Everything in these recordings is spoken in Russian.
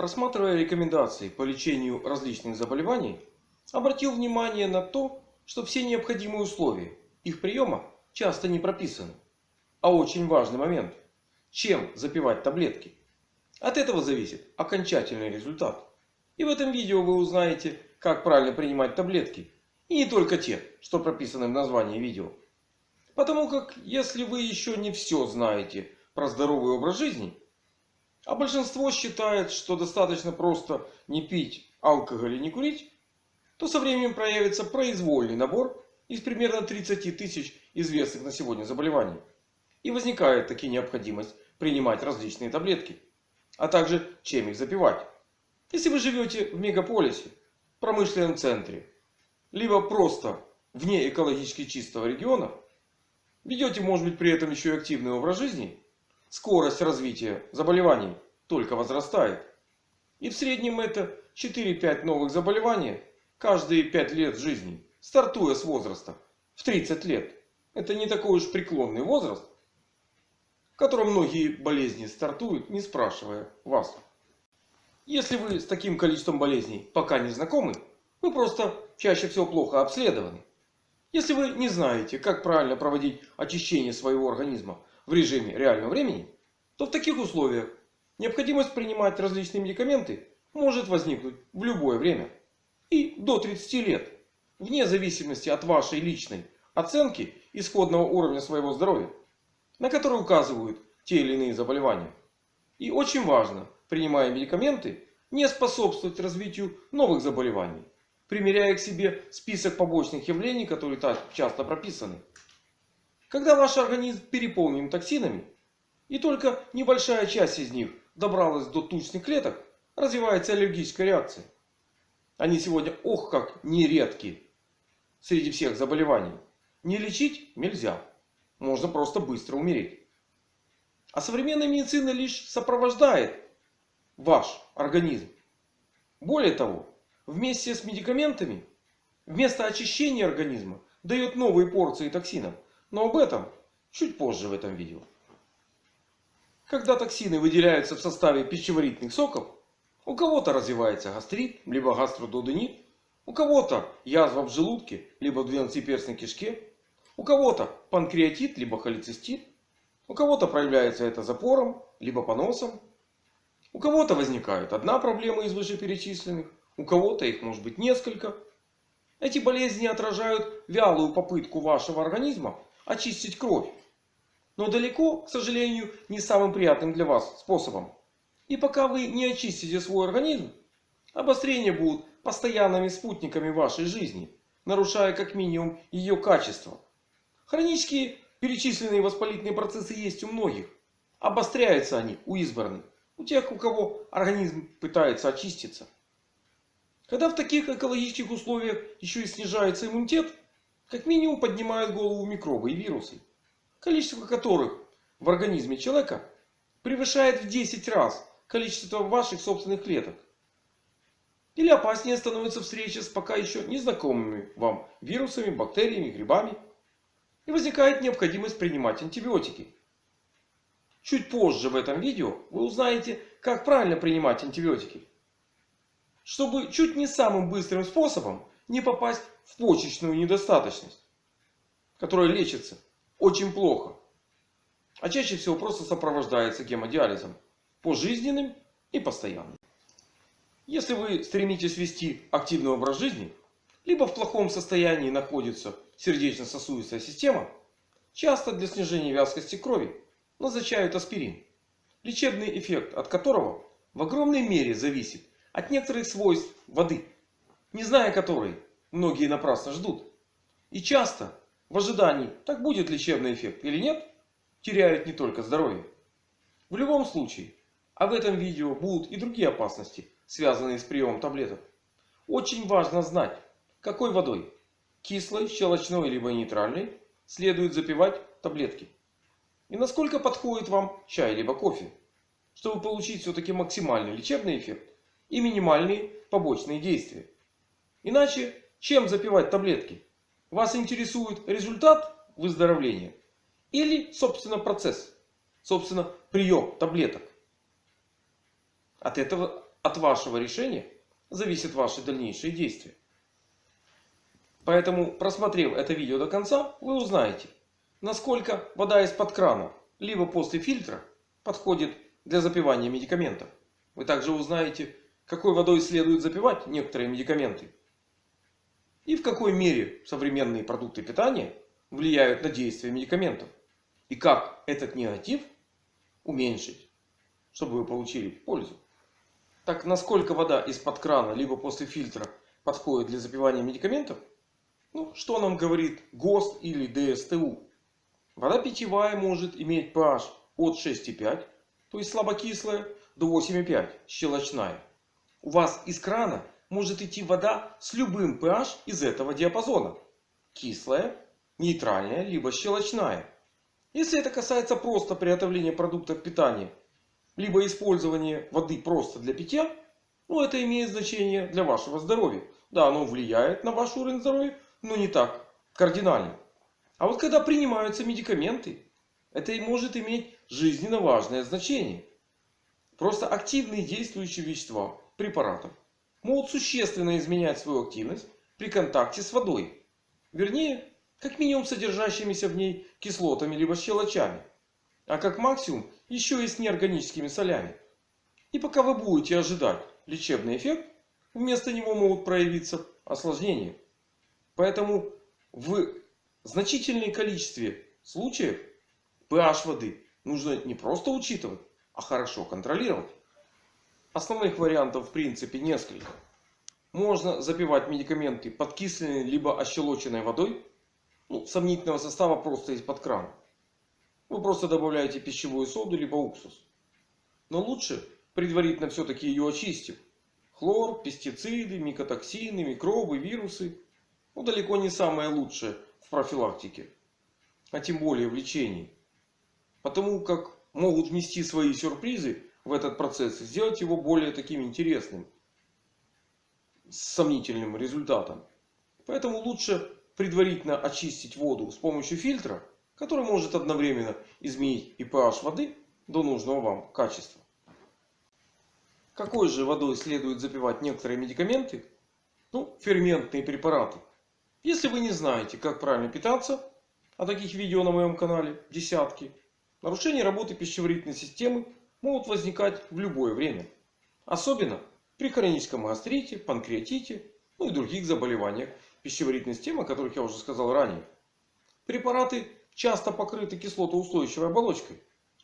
Просматривая рекомендации по лечению различных заболеваний, обратил внимание на то, что все необходимые условия их приема часто не прописаны. А очень важный момент. Чем запивать таблетки? От этого зависит окончательный результат. И в этом видео вы узнаете, как правильно принимать таблетки. И не только те, что прописаны в названии видео. Потому как если вы еще не все знаете про здоровый образ жизни, а большинство считает, что достаточно просто не пить алкоголь и не курить, то со временем проявится произвольный набор из примерно 30 тысяч известных на сегодня заболеваний. И возникает таки необходимость принимать различные таблетки. А также чем их запивать. Если вы живете в мегаполисе, промышленном центре, либо просто вне экологически чистого региона, ведете может быть при этом еще и активный образ жизни, скорость развития заболеваний только возрастает. И в среднем это 4-5 новых заболеваний каждые 5 лет жизни, стартуя с возраста в 30 лет. Это не такой уж преклонный возраст, в котором многие болезни стартуют, не спрашивая вас. Если вы с таким количеством болезней пока не знакомы, вы просто чаще всего плохо обследованы. Если вы не знаете, как правильно проводить очищение своего организма в режиме реального времени, то в таких условиях необходимость принимать различные медикаменты может возникнуть в любое время. И до 30 лет. Вне зависимости от вашей личной оценки исходного уровня своего здоровья. На который указывают те или иные заболевания. И очень важно, принимая медикаменты, не способствовать развитию новых заболеваний. Примеряя к себе список побочных явлений, которые так часто прописаны. Когда ваш организм переполнен токсинами, и только небольшая часть из них добралась до тучных клеток, развивается аллергическая реакция. Они сегодня ох как нередки среди всех заболеваний. Не лечить нельзя. Можно просто быстро умереть. А современная медицина лишь сопровождает ваш организм. Более того, вместе с медикаментами, вместо очищения организма, дает новые порции токсинов. Но об этом чуть позже в этом видео. Когда токсины выделяются в составе пищеварительных соков, у кого-то развивается гастрит, либо гастродуденит, у кого-то язва в желудке, либо в двенадцатиперстной кишке, у кого-то панкреатит, либо холецистит, у кого-то проявляется это запором, либо поносом, у кого-то возникает одна проблема из вышеперечисленных, у кого-то их может быть несколько. Эти болезни отражают вялую попытку вашего организма очистить кровь. Но далеко, к сожалению, не самым приятным для вас способом. И пока вы не очистите свой организм, обострения будут постоянными спутниками вашей жизни, нарушая как минимум ее качество. Хронические перечисленные воспалительные процессы есть у многих. Обостряются они у избранных. У тех, у кого организм пытается очиститься. Когда в таких экологических условиях еще и снижается иммунитет, как минимум поднимают голову микробы и вирусы, количество которых в организме человека превышает в 10 раз количество ваших собственных клеток. Или опаснее становится встреча с пока еще незнакомыми вам вирусами, бактериями, грибами. И возникает необходимость принимать антибиотики. Чуть позже в этом видео вы узнаете, как правильно принимать антибиотики. Чтобы чуть не самым быстрым способом не попасть в почечную недостаточность. Которая лечится очень плохо. А чаще всего просто сопровождается гемодиализом. Пожизненным и постоянным. Если вы стремитесь вести активный образ жизни, либо в плохом состоянии находится сердечно-сосудистая система, часто для снижения вязкости крови назначают аспирин. Лечебный эффект от которого в огромной мере зависит от некоторых свойств воды. Не зная которой, многие напрасно ждут. И часто в ожидании, так будет лечебный эффект или нет, теряют не только здоровье. В любом случае, а в этом видео будут и другие опасности, связанные с приемом таблеток. Очень важно знать, какой водой, кислой, щелочной либо нейтральной, следует запивать таблетки. И насколько подходит вам чай либо кофе. Чтобы получить все-таки максимальный лечебный эффект и минимальные побочные действия. Иначе чем запивать таблетки? Вас интересует результат выздоровления? Или собственно процесс? Собственно прием таблеток? От этого от вашего решения зависят ваши дальнейшие действия. Поэтому, просмотрев это видео до конца, вы узнаете, насколько вода из-под крана, либо после фильтра, подходит для запивания медикаментов. Вы также узнаете, какой водой следует запивать некоторые медикаменты. И в какой мере современные продукты питания влияют на действие медикаментов. И как этот негатив уменьшить, чтобы вы получили пользу. Так насколько вода из-под крана, либо после фильтра подходит для запивания медикаментов? Ну, что нам говорит ГОСТ или ДСТУ? Вода питьевая может иметь pH от 6,5, то есть слабокислая, до 8,5, щелочная. У вас из крана может идти вода с любым pH из этого диапазона. Кислая, нейтральная, либо щелочная. Если это касается просто приготовления продуктов питания, либо использования воды просто для питья, ну это имеет значение для вашего здоровья. Да, оно влияет на ваш уровень здоровья, но не так кардинально. А вот когда принимаются медикаменты, это и может иметь жизненно важное значение. Просто активные действующие вещества препаратов могут существенно изменять свою активность при контакте с водой. Вернее, как минимум содержащимися в ней кислотами либо щелочами. А как максимум еще и с неорганическими солями. И пока вы будете ожидать лечебный эффект, вместо него могут проявиться осложнения. Поэтому в значительном количестве случаев pH воды нужно не просто учитывать, а хорошо контролировать. Основных вариантов в принципе несколько. Можно запивать медикаменты подкисленной либо ощелоченной водой. Ну, сомнительного состава просто из-под крана. Вы просто добавляете пищевую соду либо уксус. Но лучше предварительно все-таки ее очистив. Хлор, пестициды, микотоксины, микробы, вирусы. Ну, далеко не самое лучшее в профилактике. А тем более в лечении. Потому как могут внести свои сюрпризы в этот процесс сделать его более таким интересным. С сомнительным результатом. Поэтому лучше предварительно очистить воду с помощью фильтра. Который может одновременно изменить и pH воды до нужного вам качества. Какой же водой следует запивать некоторые медикаменты? Ну, ферментные препараты. Если вы не знаете, как правильно питаться, а таких видео на моем канале десятки, нарушения работы пищеварительной системы могут возникать в любое время. Особенно при хроническом гастрите, панкреатите, ну и других заболеваниях пищеварительной системы, о которых я уже сказал ранее. Препараты часто покрыты кислотоустойчивой оболочкой,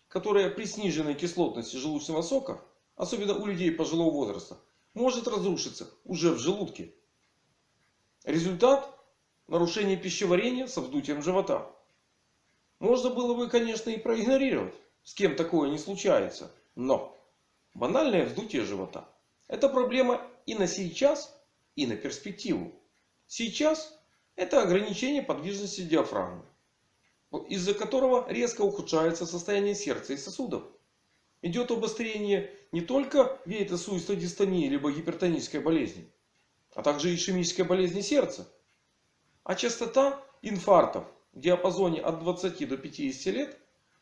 которая при сниженной кислотности желудочного сока, особенно у людей пожилого возраста, может разрушиться уже в желудке. Результат – нарушение пищеварения со вздутием живота. Можно было бы, конечно, и проигнорировать. С кем такое не случается. Но банальное вздутие живота – это проблема и на сейчас, и на перспективу. Сейчас это ограничение подвижности диафрагмы, из-за которого резко ухудшается состояние сердца и сосудов. Идет обострение не только вейтосуистодистонии либо гипертонической болезни, а также ишемической болезни сердца. А частота инфарктов в диапазоне от 20 до 50 лет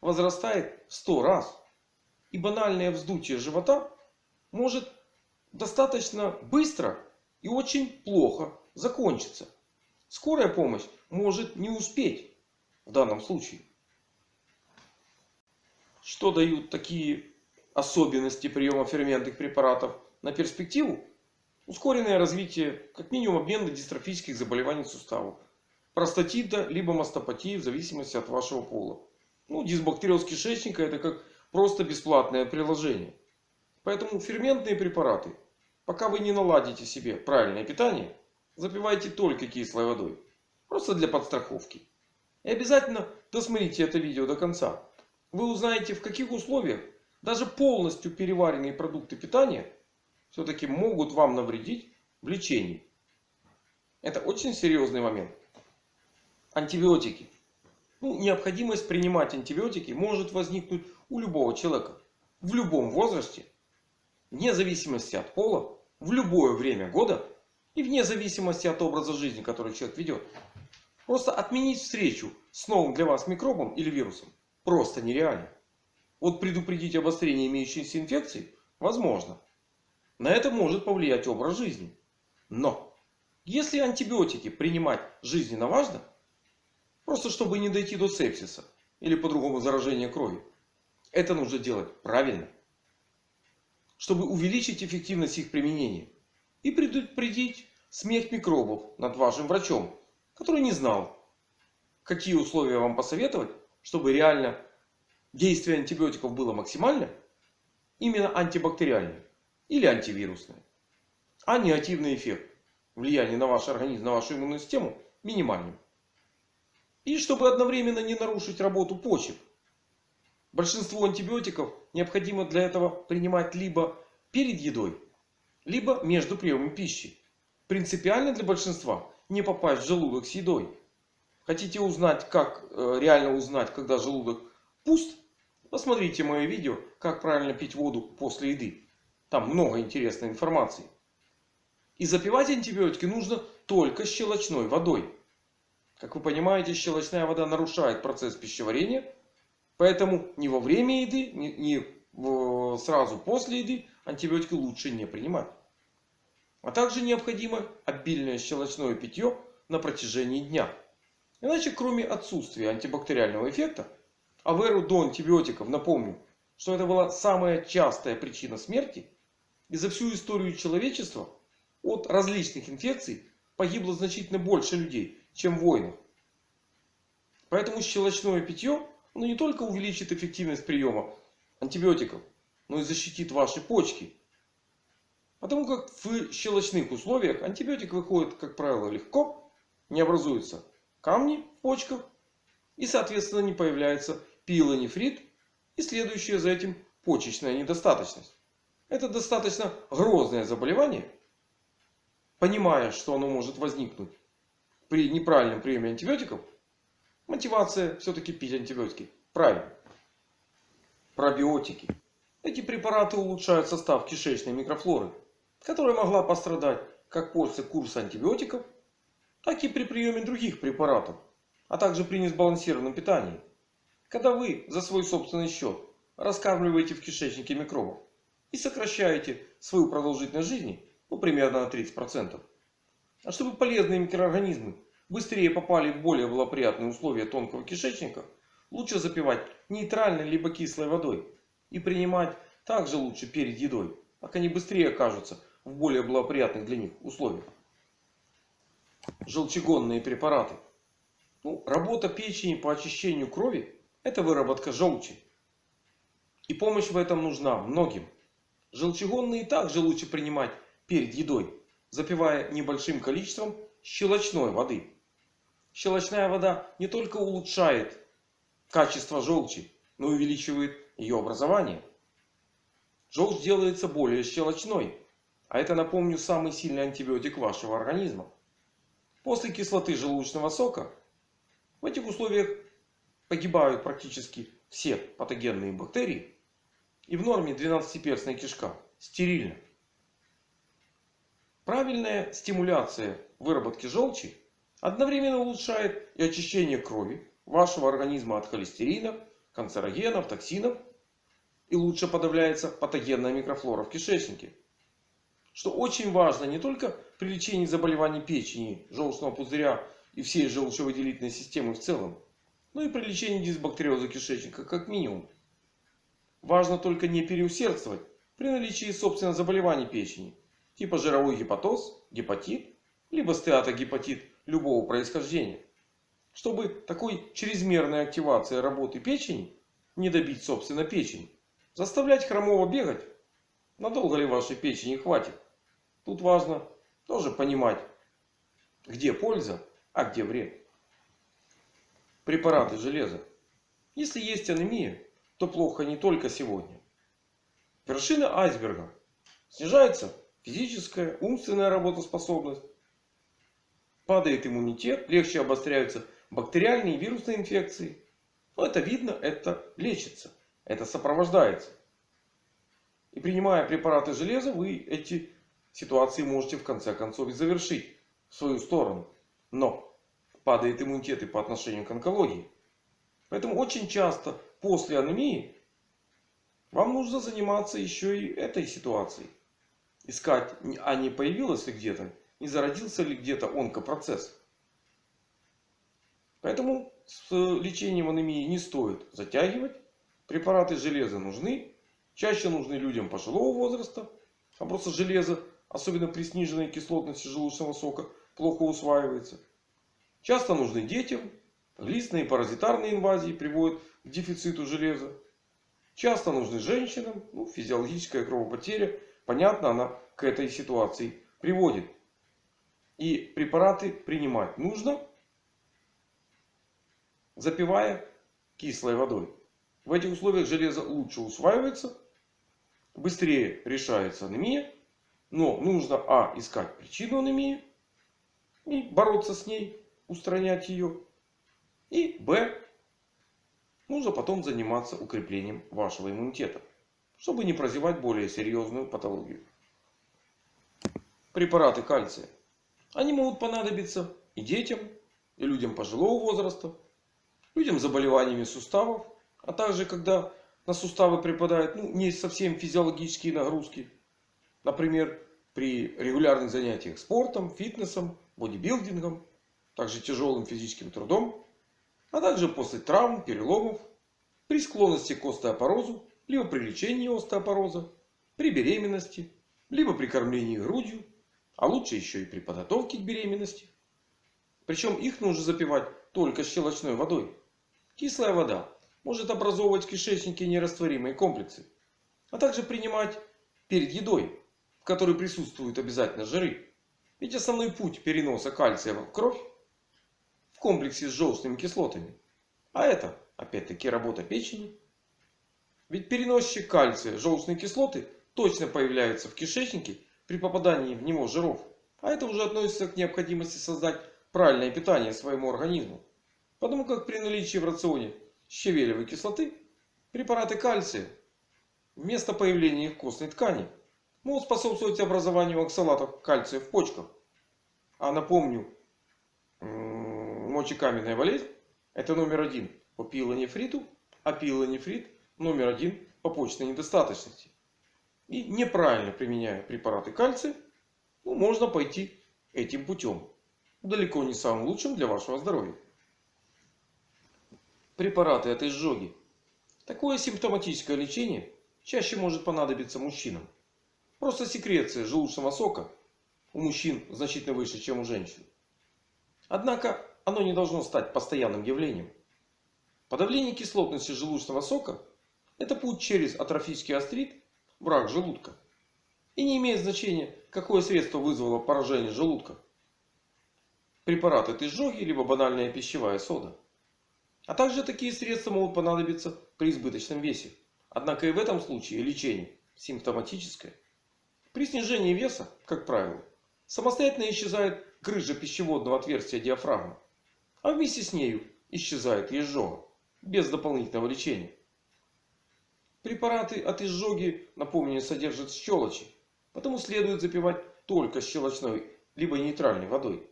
возрастает в 100 раз. И банальное вздутие живота может достаточно быстро и очень плохо закончиться. Скорая помощь может не успеть в данном случае. Что дают такие особенности приема ферментных препаратов на перспективу? Ускоренное развитие как минимум обмена дистрофических заболеваний суставов. Простатита либо мастопатии в зависимости от вашего пола. Ну, дисбактериоз кишечника это как просто бесплатное приложение. Поэтому ферментные препараты, пока вы не наладите себе правильное питание, запивайте только кислой водой. Просто для подстраховки. И обязательно досмотрите это видео до конца. Вы узнаете в каких условиях даже полностью переваренные продукты питания все-таки могут вам навредить в лечении. Это очень серьезный момент. Антибиотики. Ну, необходимость принимать антибиотики может возникнуть у любого человека. В любом возрасте. Вне зависимости от пола. В любое время года. И вне зависимости от образа жизни, который человек ведет. Просто отменить встречу с новым для вас микробом или вирусом просто нереально. Вот предупредить обострение имеющейся инфекции возможно. На это может повлиять образ жизни. Но если антибиотики принимать жизненно важно, просто чтобы не дойти до сепсиса или по-другому заражения крови, это нужно делать правильно. Чтобы увеличить эффективность их применения и предупредить смех микробов над вашим врачом, который не знал, какие условия вам посоветовать, чтобы реально действие антибиотиков было максимально, именно антибактериальное или антивирусное. А негативный эффект влияния на ваш организм, на вашу иммунную систему минимальным. И чтобы одновременно не нарушить работу почек. Большинство антибиотиков необходимо для этого принимать либо перед едой, либо между приемом пищи. Принципиально для большинства не попасть в желудок с едой. Хотите узнать, как э, реально узнать, когда желудок пуст? Посмотрите мое видео, как правильно пить воду после еды. Там много интересной информации. И запивать антибиотики нужно только щелочной водой. Как вы понимаете, щелочная вода нарушает процесс пищеварения. Поэтому ни во время еды, ни, сразу после еды антибиотики лучше не принимать. А также необходимо обильное щелочное питье на протяжении дня. Иначе кроме отсутствия антибактериального эффекта, а в эру до антибиотиков напомню, что это была самая частая причина смерти. И за всю историю человечества от различных инфекций погибло значительно больше людей, чем в войнах. Поэтому щелочное питье оно не только увеличит эффективность приема антибиотиков, но и защитит ваши почки. Потому как в щелочных условиях антибиотик выходит, как правило, легко, не образуются камни в почках и, соответственно, не появляется пилонефрит и следующая за этим почечная недостаточность. Это достаточно грозное заболевание. Понимая, что оно может возникнуть при неправильном приеме антибиотиков, мотивация все-таки пить антибиотики. Правильно. Пробиотики. Эти препараты улучшают состав кишечной микрофлоры, которая могла пострадать как после курса антибиотиков, так и при приеме других препаратов, а также при несбалансированном питании. Когда вы за свой собственный счет раскармливаете в кишечнике микробов и сокращаете свою продолжительность жизни ну, примерно на 30%. А чтобы полезные микроорганизмы быстрее попали в более благоприятные условия тонкого кишечника, лучше запивать нейтральной либо кислой водой. И принимать также лучше перед едой, так они быстрее окажутся в более благоприятных для них условиях. Желчегонные препараты. Ну, работа печени по очищению крови – это выработка желчи. И помощь в этом нужна многим. Желчегонные также лучше принимать перед едой, запивая небольшим количеством щелочной воды. Щелочная вода не только улучшает качество желчи, но и увеличивает ее образование. Желчь делается более щелочной. А это, напомню, самый сильный антибиотик вашего организма. После кислоты желудочного сока в этих условиях погибают практически все патогенные бактерии. И в норме 12-перстная кишка стерильна. Правильная стимуляция выработки желчи одновременно улучшает и очищение крови вашего организма от холестерина, канцерогенов, токсинов. И лучше подавляется патогенная микрофлора в кишечнике. Что очень важно не только при лечении заболеваний печени, желчного пузыря и всей желчевыделительной системы в целом. Но и при лечении дисбактериоза кишечника как минимум. Важно только не переусердствовать при наличии собственно заболеваний печени типа жировой гепатоз, гепатит, либо стеатогепатит любого происхождения. Чтобы такой чрезмерной активации работы печени не добить собственно печень. Заставлять хромого бегать. Надолго ли вашей печени хватит? Тут важно тоже понимать, где польза, а где вред. Препараты железа. Если есть анемия, то плохо не только сегодня. Вершина айсберга. Снижается физическая, умственная работоспособность. Падает иммунитет, легче обостряются бактериальные и вирусные инфекции. Но это видно, это лечится, это сопровождается. И принимая препараты железа, вы эти ситуации можете в конце концов и завершить в свою сторону. Но падает иммунитет и по отношению к онкологии. Поэтому очень часто после анемии вам нужно заниматься еще и этой ситуацией. Искать, а не появилось ли где-то, не зародился ли где-то онкопроцесс. Поэтому с лечением анемии не стоит затягивать. Препараты железа нужны. Чаще нужны людям пожилого возраста. А просто железо, особенно при сниженной кислотности желудочного сока, плохо усваивается. Часто нужны детям. Глистные паразитарные инвазии приводят к дефициту железа. Часто нужны женщинам. Ну, физиологическая кровопотеря. Понятно, она к этой ситуации приводит. И препараты принимать нужно, запивая кислой водой. В этих условиях железо лучше усваивается, быстрее решается анемия. Но нужно а. искать причину анемии и бороться с ней, устранять ее. И б. нужно потом заниматься укреплением вашего иммунитета, чтобы не прозевать более серьезную патологию. Препараты кальция. Они могут понадобиться и детям, и людям пожилого возраста, людям с заболеваниями суставов, а также когда на суставы припадают ну, не совсем физиологические нагрузки. Например, при регулярных занятиях спортом, фитнесом, бодибилдингом, также тяжелым физическим трудом, а также после травм, переломов, при склонности к остеопорозу, либо при лечении остеопороза, при беременности, либо при кормлении грудью, а лучше еще и при подготовке к беременности. Причем их нужно запивать только щелочной водой. Кислая вода может образовывать в кишечнике нерастворимые комплексы. А также принимать перед едой, в которой присутствуют обязательно жиры. Ведь основной путь переноса кальция в кровь в комплексе с желчными кислотами. А это опять-таки работа печени. Ведь переносчик кальция, желчные кислоты точно появляются в кишечнике при попадании в него жиров. А это уже относится к необходимости создать правильное питание своему организму. Потому как при наличии в рационе щавелевой кислоты препараты кальция вместо появления их в костной ткани могут способствовать образованию оксалатов кальция в почках. А напомню, мочекаменная болезнь это номер один по пилонефриту, а пилонефрит номер один по почечной недостаточности. И неправильно применяя препараты кальция, ну, можно пойти этим путем. Далеко не самым лучшим для вашего здоровья. Препараты от изжоги. Такое симптоматическое лечение чаще может понадобиться мужчинам. Просто секреция желудочного сока у мужчин значительно выше, чем у женщин. Однако оно не должно стать постоянным явлением. Подавление кислотности желудочного сока – это путь через атрофический астрит в рак желудка. И не имеет значения, какое средство вызвало поражение желудка. Препарат от изжоги, либо банальная пищевая сода. А также такие средства могут понадобиться при избыточном весе. Однако и в этом случае лечение симптоматическое. При снижении веса, как правило, самостоятельно исчезает грыжа пищеводного отверстия диафрагмы. А вместе с нею исчезает и изжога. Без дополнительного лечения. Препараты от изжоги, напомню, содержат щелочи. Потому следует запивать только щелочной либо нейтральной водой.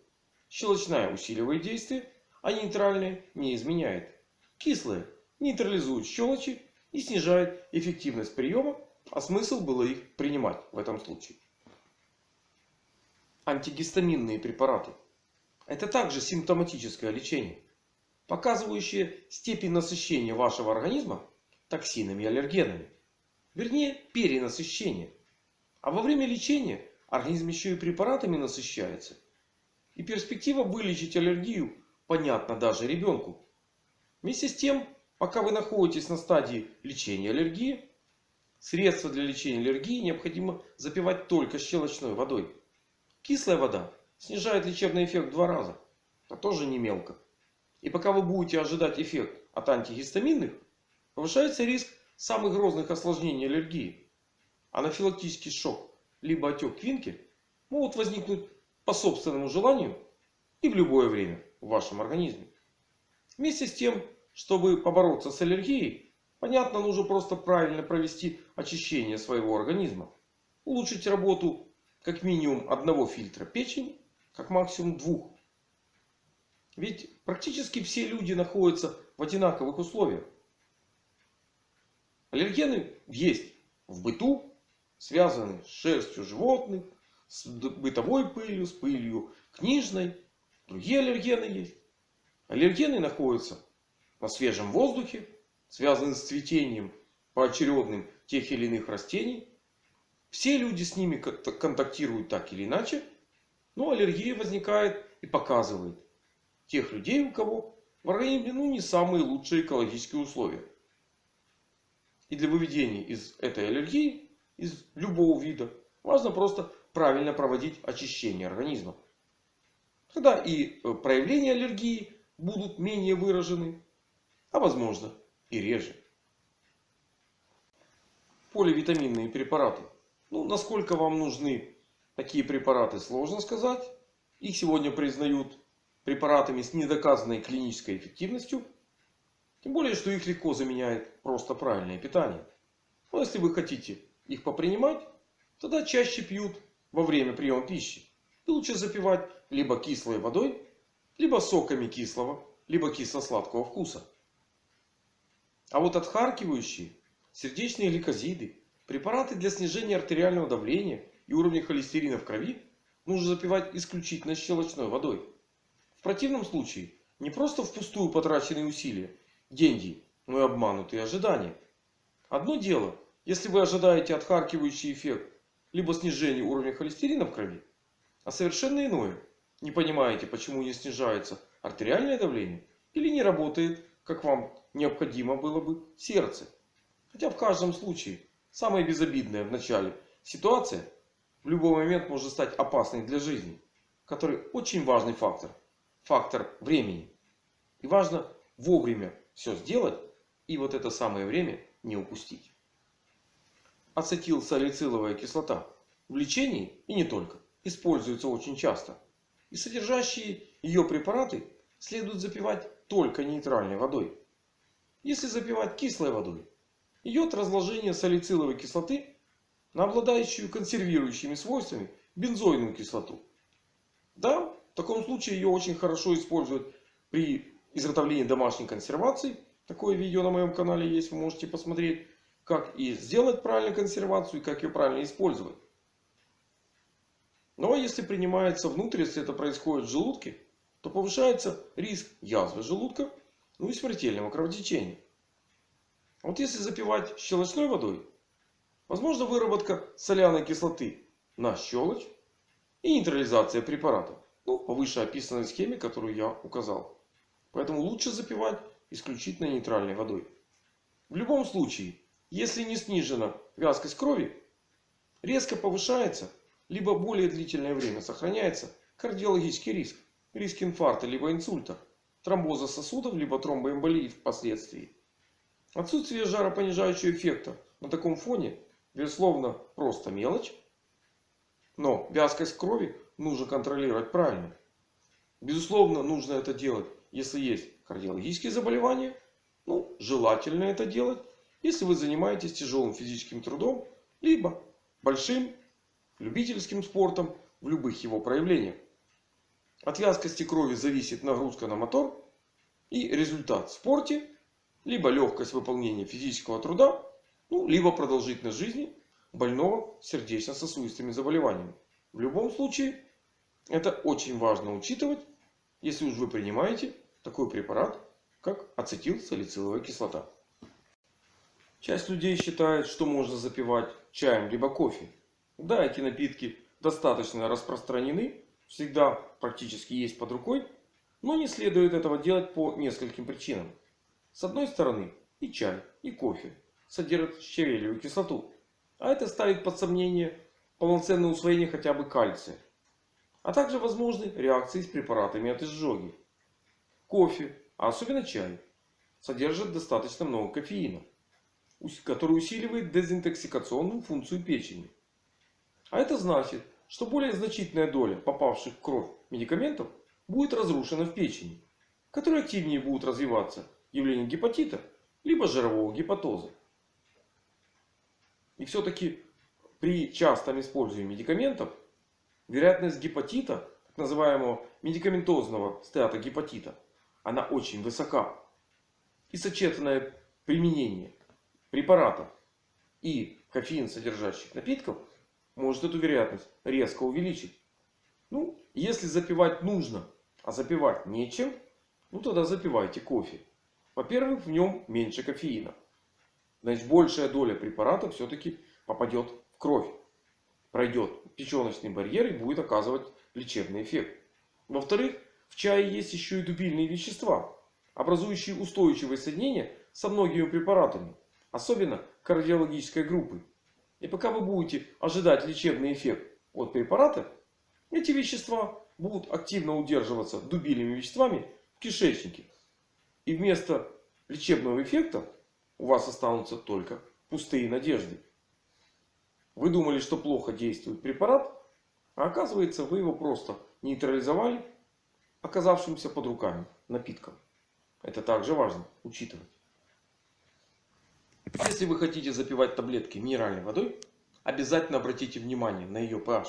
Щелочная усиливает действие, а нейтральная не изменяет. Кислая нейтрализует щелочи и снижает эффективность приема, а смысл было их принимать в этом случае. Антигистаминные препараты. Это также симптоматическое лечение, показывающее степень насыщения вашего организма токсинами и аллергенами. Вернее, перенасыщение. А во время лечения организм еще и препаратами насыщается. И перспектива вылечить аллергию понятна даже ребенку. Вместе с тем, пока вы находитесь на стадии лечения аллергии, средства для лечения аллергии необходимо запивать только щелочной водой. Кислая вода снижает лечебный эффект в два раза. А тоже не мелко. И пока вы будете ожидать эффект от антигистаминных, Повышается риск самых грозных осложнений аллергии. Анафилактический шок либо отек квинки могут возникнуть по собственному желанию и в любое время в вашем организме. Вместе с тем, чтобы побороться с аллергией, понятно, нужно просто правильно провести очищение своего организма. Улучшить работу как минимум одного фильтра печени, как максимум двух. Ведь практически все люди находятся в одинаковых условиях. Аллергены есть в быту, связанные с шерстью животных, с бытовой пылью, с пылью книжной. Другие аллергены есть. Аллергены находятся на свежем воздухе, связанные с цветением поочередным тех или иных растений. Все люди с ними контактируют так или иначе. Но аллергия возникает и показывает тех людей, у кого в организме ну, не самые лучшие экологические условия. И для выведения из этой аллергии, из любого вида, важно просто правильно проводить очищение организма. Тогда и э, проявления аллергии будут менее выражены, а возможно и реже. Поливитаминные препараты. Ну, насколько вам нужны такие препараты, сложно сказать. Их сегодня признают препаратами с недоказанной клинической эффективностью. Тем более, что их легко заменяет просто правильное питание. Но если вы хотите их попринимать, тогда чаще пьют во время приема пищи. И лучше запивать либо кислой водой, либо соками кислого, либо кисло-сладкого вкуса. А вот отхаркивающие, сердечные гликозиды, препараты для снижения артериального давления и уровня холестерина в крови нужно запивать исключительно щелочной водой. В противном случае не просто впустую потраченные усилия, деньги, но и обманутые ожидания. Одно дело, если вы ожидаете отхаркивающий эффект, либо снижение уровня холестерина в крови. А совершенно иное. Не понимаете, почему не снижается артериальное давление или не работает, как вам необходимо было бы, сердце. Хотя в каждом случае самое безобидное в начале ситуация в любой момент может стать опасной для жизни. Который очень важный фактор. Фактор времени. И важно вовремя все сделать и вот это самое время не упустить. Ацетилсалициловая кислота в лечении и не только используется очень часто. И содержащие ее препараты следует запивать только нейтральной водой. Если запивать кислой водой, идет разложение салициловой кислоты на обладающую консервирующими свойствами бензойную кислоту. Да, в таком случае ее очень хорошо используют при изготовлении домашней консервации. Такое видео на моем канале есть, вы можете посмотреть. Как и сделать правильную консервацию и как ее правильно использовать. Но если принимается внутрь, если это происходит в желудке, то повышается риск язвы желудка, ну и смертельного кровотечения. Вот если запивать щелочной водой, возможно выработка соляной кислоты на щелочь и нейтрализация препарата. Ну, по вышеописанной схеме, которую я указал. Поэтому лучше запивать исключительно нейтральной водой. В любом случае, если не снижена вязкость крови, резко повышается, либо более длительное время сохраняется кардиологический риск. Риск инфаркта, либо инсульта, тромбоза сосудов, либо тромбоэмболии впоследствии. Отсутствие жаропонижающего эффекта на таком фоне, безусловно, просто мелочь. Но вязкость крови нужно контролировать правильно. Безусловно, нужно это делать, если есть кардиологические заболевания. Ну, желательно это делать если вы занимаетесь тяжелым физическим трудом, либо большим любительским спортом в любых его проявлениях. От вязкости крови зависит нагрузка на мотор и результат в спорте, либо легкость выполнения физического труда, ну, либо продолжительность жизни больного сердечно-сосудистыми заболеваниями. В любом случае, это очень важно учитывать, если уж вы принимаете такой препарат, как ацетилсалициловая кислота. Часть людей считает, что можно запивать чаем либо кофе. Да, эти напитки достаточно распространены. Всегда практически есть под рукой. Но не следует этого делать по нескольким причинам. С одной стороны, и чай, и кофе содержат щавелевую кислоту. А это ставит под сомнение полноценное усвоение хотя бы кальция. А также возможны реакции с препаратами от изжоги. Кофе, а особенно чай, содержит достаточно много кофеина который усиливает дезинтоксикационную функцию печени. А это значит, что более значительная доля попавших в кровь медикаментов будет разрушена в печени, в которой активнее будут развиваться явления гепатита либо жирового гепатоза. И все-таки при частом использовании медикаментов вероятность гепатита, так называемого медикаментозного стеатогепатита, она очень высока. И сочетанное применение препаратов и кофеин содержащих напитков может эту вероятность резко увеличить. Ну, если запивать нужно, а запивать нечем, ну тогда запивайте кофе. Во-первых, в нем меньше кофеина. Значит, большая доля препарата все-таки попадет в кровь. Пройдет печеночный барьер и будет оказывать лечебный эффект. Во-вторых, в чае есть еще и дубильные вещества, образующие устойчивые соединения со многими препаратами. Особенно кардиологической группы. И пока вы будете ожидать лечебный эффект от препарата, эти вещества будут активно удерживаться дубильными веществами в кишечнике. И вместо лечебного эффекта у вас останутся только пустые надежды. Вы думали, что плохо действует препарат, а оказывается вы его просто нейтрализовали оказавшимся под руками напитком. Это также важно учитывать. Если вы хотите запивать таблетки минеральной водой, обязательно обратите внимание на ее pH.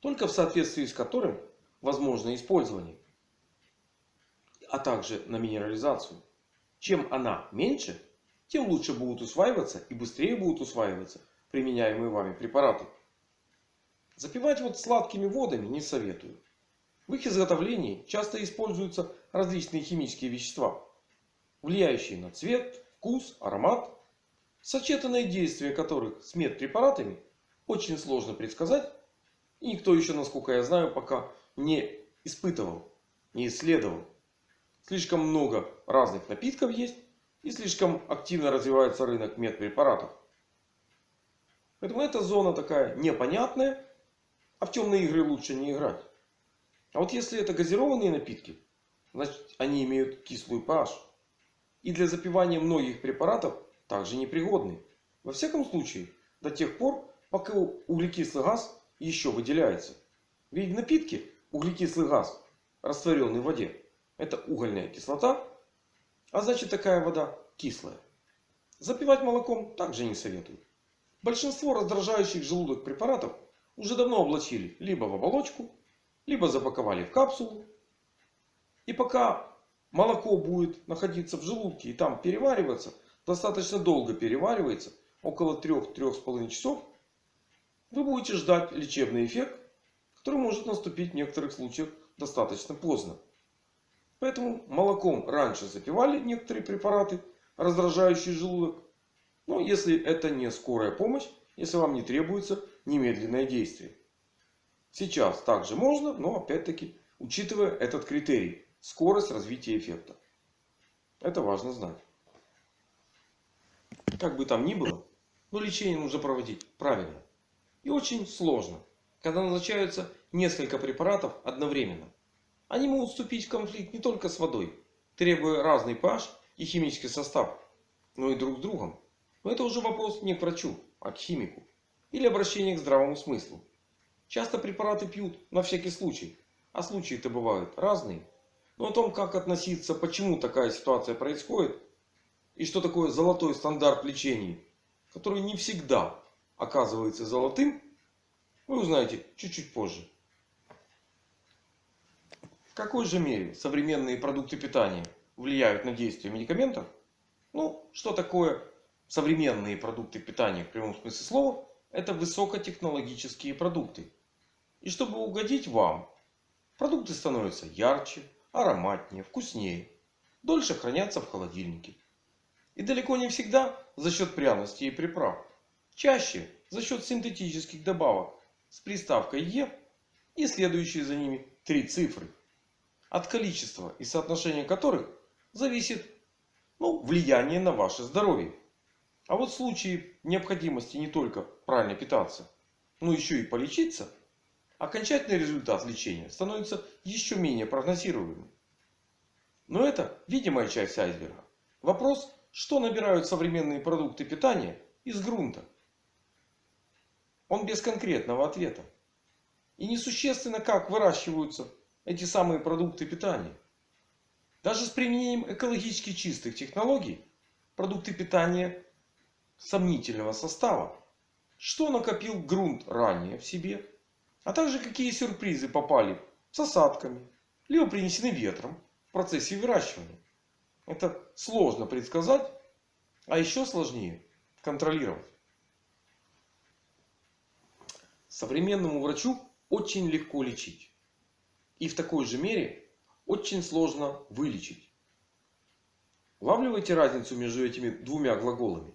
Только в соответствии с которым возможно использование. А также на минерализацию. Чем она меньше, тем лучше будут усваиваться и быстрее будут усваиваться применяемые вами препараты. Запивать вот сладкими водами не советую. В их изготовлении часто используются различные химические вещества, влияющие на цвет, вкус, аромат, сочетанное действие которых с медпрепаратами очень сложно предсказать. И никто еще, насколько я знаю, пока не испытывал, не исследовал. Слишком много разных напитков есть. И слишком активно развивается рынок медпрепаратов. Поэтому эта зона такая непонятная. А в темные игры лучше не играть. А вот если это газированные напитки, значит они имеют кислую pH. И для запивания многих препаратов также непригодны. Во всяком случае, до тех пор, пока углекислый газ еще выделяется. Ведь в напитке углекислый газ, растворенный в воде, это угольная кислота. А значит такая вода кислая. Запивать молоком также не советую. Большинство раздражающих желудок препаратов уже давно облачили либо в оболочку, либо запаковали в капсулу. И пока молоко будет находиться в желудке и там перевариваться, достаточно долго переваривается, около 3-3,5 часов, вы будете ждать лечебный эффект, который может наступить в некоторых случаях достаточно поздно. Поэтому молоком раньше запивали некоторые препараты, раздражающие желудок. Но если это не скорая помощь, если вам не требуется немедленное действие. Сейчас также можно, но опять-таки учитывая этот критерий. Скорость развития эффекта. Это важно знать. Как бы там ни было, но лечение нужно проводить правильно. И очень сложно, когда назначаются несколько препаратов одновременно. Они могут вступить в конфликт не только с водой, требуя разный pH и химический состав, но и друг с другом. Но это уже вопрос не к врачу, а к химику. Или обращение к здравому смыслу. Часто препараты пьют на всякий случай. А случаи-то бывают разные. Но о том, как относиться, почему такая ситуация происходит. И что такое золотой стандарт лечения. Который не всегда оказывается золотым. Вы узнаете чуть-чуть позже. В какой же мере современные продукты питания влияют на действие медикаментов? Ну, что такое современные продукты питания в прямом смысле слова? Это высокотехнологические продукты. И чтобы угодить вам, продукты становятся ярче, ароматнее, вкуснее. Дольше хранятся в холодильнике. И далеко не всегда за счет пряностей и приправ. Чаще за счет синтетических добавок с приставкой Е и следующие за ними три цифры. От количества и соотношения которых зависит ну, влияние на ваше здоровье. А вот в случае необходимости не только правильно питаться, но еще и полечиться, окончательный результат лечения становится еще менее прогнозируемым. Но это видимая часть айсберга. Вопрос, что набирают современные продукты питания из грунта. Он без конкретного ответа. И несущественно, как выращиваются эти самые продукты питания. Даже с применением экологически чистых технологий продукты питания сомнительного состава. Что накопил грунт ранее в себе а также какие сюрпризы попали с осадками, либо принесены ветром в процессе выращивания. Это сложно предсказать, а еще сложнее контролировать. Современному врачу очень легко лечить. И в такой же мере очень сложно вылечить. Улавливаете разницу между этими двумя глаголами?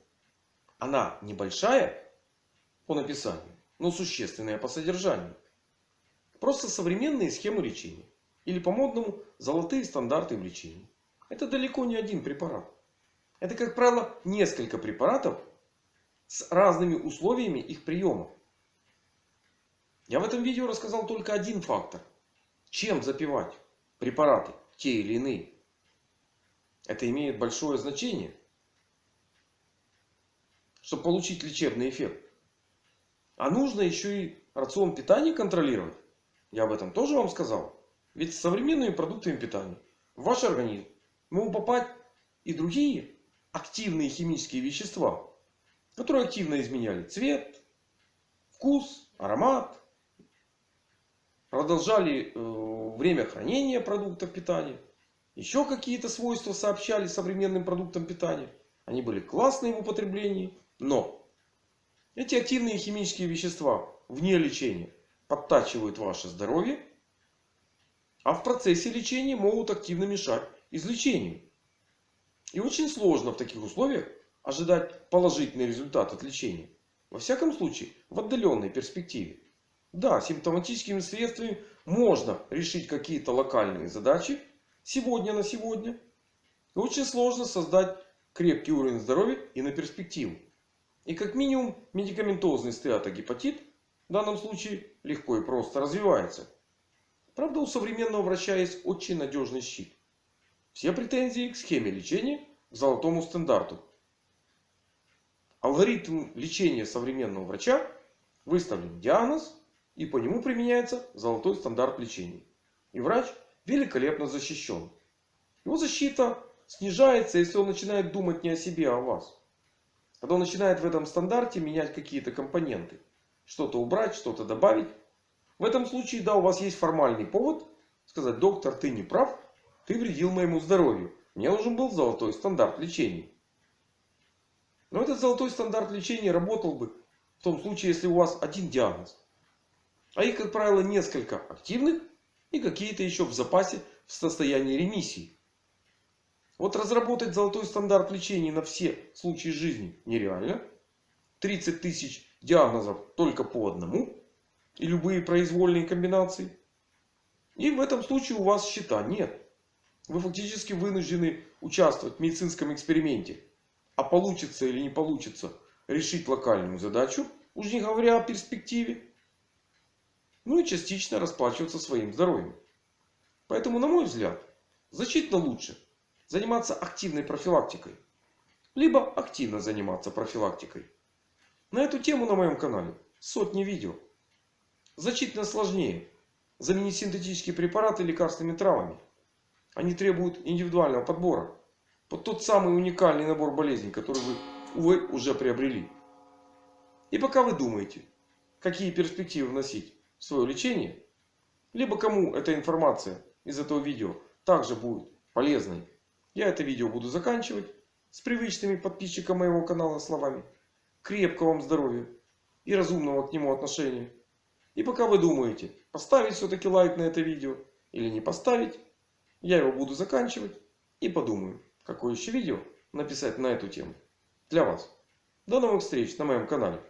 Она небольшая по написанию, но существенная по содержанию. Просто современные схемы лечения. Или по-модному золотые стандарты в лечении. Это далеко не один препарат. Это, как правило, несколько препаратов с разными условиями их приема. Я в этом видео рассказал только один фактор. Чем запивать препараты, те или иные. Это имеет большое значение, чтобы получить лечебный эффект. А нужно еще и рацион питания контролировать. Я об этом тоже вам сказал. Ведь с современными продуктами питания в ваш организм могут попасть и другие активные химические вещества, которые активно изменяли цвет, вкус, аромат, продолжали э, время хранения продуктов питания, еще какие-то свойства сообщали современным продуктам питания. Они были классные в употреблении, но эти активные химические вещества вне лечения подтачивают ваше здоровье, а в процессе лечения могут активно мешать излечению. И очень сложно в таких условиях ожидать положительный результат от лечения. Во всяком случае, в отдаленной перспективе. Да, симптоматическими средствами можно решить какие-то локальные задачи сегодня на сегодня. И очень сложно создать крепкий уровень здоровья и на перспективу. И как минимум медикаментозный стеатогепатит в данном случае легко и просто развивается. Правда у современного врача есть очень надежный щит. Все претензии к схеме лечения, к золотому стандарту. Алгоритм лечения современного врача выставлен диагноз и по нему применяется золотой стандарт лечения. И врач великолепно защищен. Его защита снижается, если он начинает думать не о себе, а о вас. Когда он начинает в этом стандарте менять какие-то компоненты. Что-то убрать, что-то добавить. В этом случае, да, у вас есть формальный повод сказать, доктор, ты не прав. Ты вредил моему здоровью. Мне нужен был золотой стандарт лечения. Но этот золотой стандарт лечения работал бы в том случае, если у вас один диагноз. А их, как правило, несколько активных и какие-то еще в запасе в состоянии ремиссии. Вот разработать золотой стандарт лечения на все случаи жизни нереально. 30 тысяч диагнозов только по одному. И любые произвольные комбинации. И в этом случае у вас счета нет. Вы фактически вынуждены участвовать в медицинском эксперименте. А получится или не получится решить локальную задачу. Уж не говоря о перспективе. Ну и частично расплачиваться своим здоровьем. Поэтому, на мой взгляд, значительно лучше заниматься активной профилактикой. Либо активно заниматься профилактикой. На эту тему на моем канале сотни видео. Значительно сложнее заменить синтетические препараты лекарственными травами. Они требуют индивидуального подбора. Под тот самый уникальный набор болезней, который вы, увы, уже приобрели. И пока вы думаете, какие перспективы вносить в свое лечение. Либо кому эта информация из этого видео также будет полезной. Я это видео буду заканчивать с привычными подписчикам моего канала словами. Крепкого вам здоровья и разумного к нему отношения. И пока вы думаете, поставить все-таки лайк на это видео или не поставить, я его буду заканчивать и подумаю, какое еще видео написать на эту тему для вас. До новых встреч на моем канале.